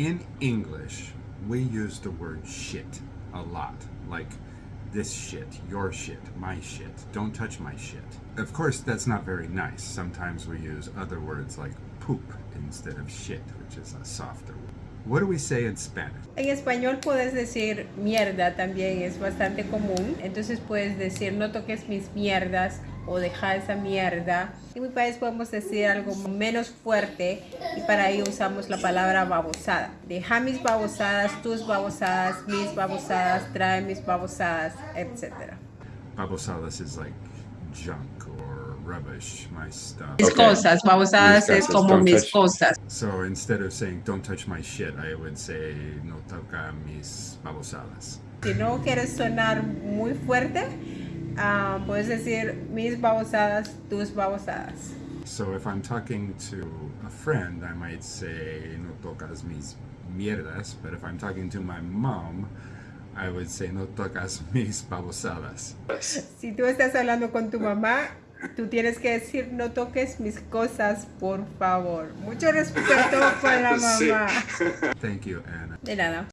In English, we use the word shit a lot. Like this shit, your shit, my shit, don't touch my shit. Of course, that's not very nice. Sometimes we use other words like poop instead of shit, which is a softer word. What do we say in Spanish? En español puedes decir mierda también, es bastante común. Entonces puedes decir no toques mis mierdas o deja esa mierda. En mi país podemos decir algo menos fuerte y para ello usamos la palabra babosada. Deja mis babosadas, tus babosadas, mis babosadas, trae mis babosadas, etc. Babosadas is like junk or rubbish, my stuff. Mis Okay. cosas, babosadas Mis es cosas, como don't mis touch- cosas. So instead of saying don't touch my shit, I would say no toca mis babosadas. Si no quieres sonar muy fuerte, ah, puedes decir mis babosadas, tus babosadas. So if I'm talking to a friend, I might say no tocas mis mierdas, but if I'm talking to my mom, I would say no tocas mis babosadas. Si tú estás hablando con tu mamá, tú tienes que decir no toques mis cosas, por favor. Mucho respeto con la Sí. mamá. Thank you, Anna. De nada.